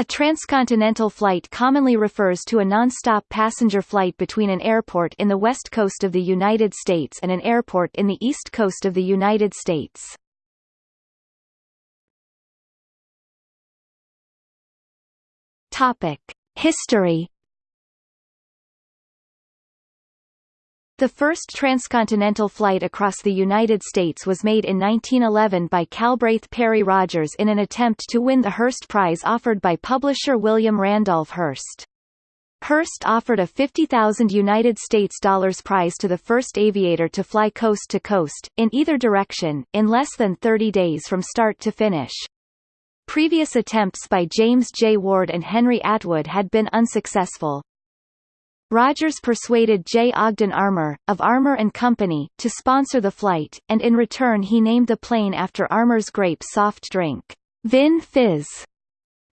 A transcontinental flight commonly refers to a non-stop passenger flight between an airport in the west coast of the United States and an airport in the east coast of the United States. Topic: History The first transcontinental flight across the United States was made in 1911 by Calbraith Perry Rogers in an attempt to win the Hearst Prize offered by publisher William Randolph Hearst. Hearst offered a 50,000 United States dollars prize to the first aviator to fly coast to coast, in either direction, in less than 30 days from start to finish. Previous attempts by James J. Ward and Henry Atwood had been unsuccessful. Rogers persuaded J. Ogden Armour, of Armour Company, to sponsor the flight, and in return he named the plane after Armour's grape soft drink, Vin Fiz.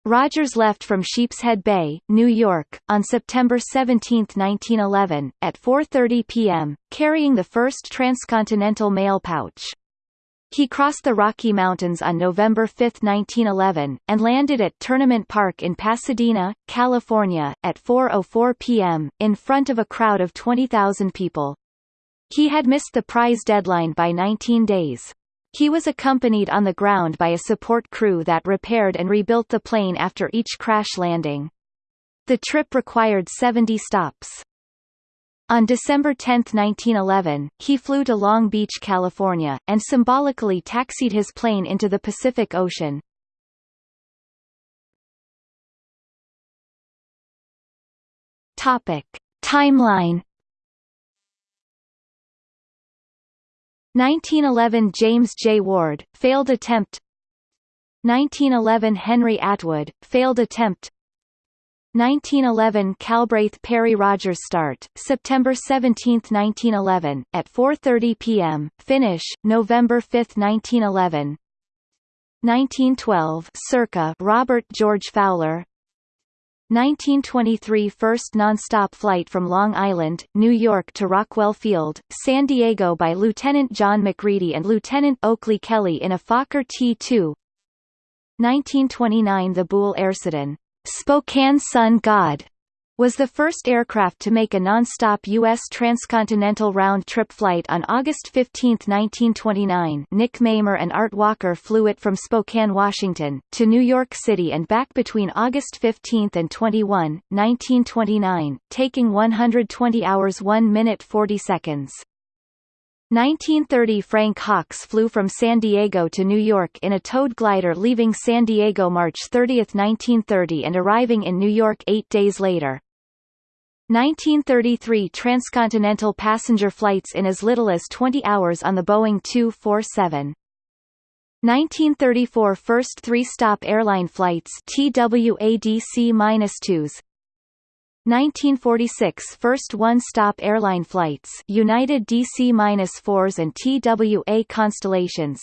Rogers left from Sheepshead Bay, New York, on September 17, 1911, at 4.30 p.m., carrying the first transcontinental mail pouch. He crossed the Rocky Mountains on November 5, 1911, and landed at Tournament Park in Pasadena, California, at 4.04 p.m., in front of a crowd of 20,000 people. He had missed the prize deadline by 19 days. He was accompanied on the ground by a support crew that repaired and rebuilt the plane after each crash landing. The trip required 70 stops. On December 10, 1911, he flew to Long Beach, California, and symbolically taxied his plane into the Pacific Ocean. Topic. Timeline 1911 James J. Ward, failed attempt 1911 Henry Atwood, failed attempt 1911 Calbraith Perry Rogers start, September 17, 1911, at 4.30 p.m., finish, November 5, 1911 1912 Circa Robert George Fowler. 1923 First non-stop flight from Long Island, New York to Rockwell Field, San Diego by Lieutenant John Macready and Lieutenant Oakley Kelly in a Fokker T-2 1929 The Buhl Airsedan Spokane Sun God was the first aircraft to make a non-stop U.S. transcontinental round-trip flight on August 15, 1929 Nick Mamer and Art Walker flew it from Spokane, Washington, to New York City and back between August 15 and 21, 1929, taking 120 hours 1 minute 40 seconds. 1930 Frank Hawks flew from San Diego to New York in a towed glider leaving San Diego March 30, 1930 and arriving in New York eight days later. 1933 transcontinental passenger flights in as little as 20 hours on the Boeing 247. 1934 first three-stop airline flights TWADC-2s 1946 First one-stop airline flights United DC-4s and TWA Constellations.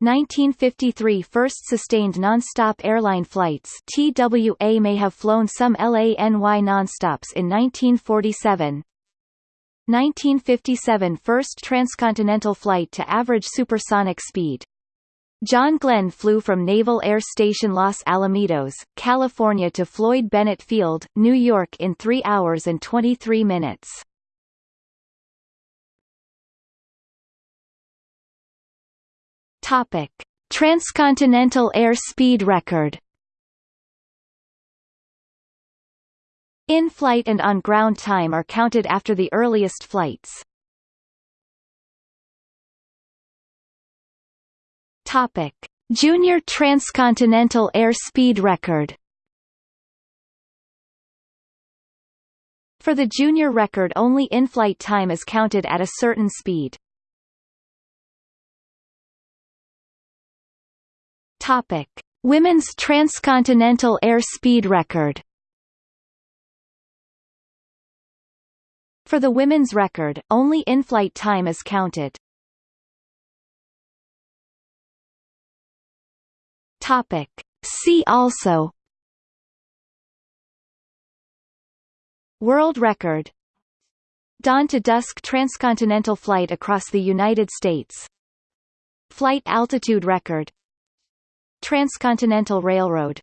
1953 First sustained non-stop airline flights TWA may have flown some LANY non-stops in 1947 1957 First transcontinental flight to average supersonic speed John Glenn flew from Naval Air Station Los Alamitos, California to Floyd Bennett Field, New York in 3 hours and 23 minutes. Topic: Transcontinental air speed record. In-flight and on-ground time are counted after the earliest flights. Topic: Junior transcontinental air speed record. For the junior record only in-flight time is counted at a certain speed. Topic: Women's transcontinental air speed record. For the women's record, only in-flight time is counted. Topic. See also. World record. Dawn to dusk transcontinental flight across the United States. Flight altitude record. Transcontinental Railroad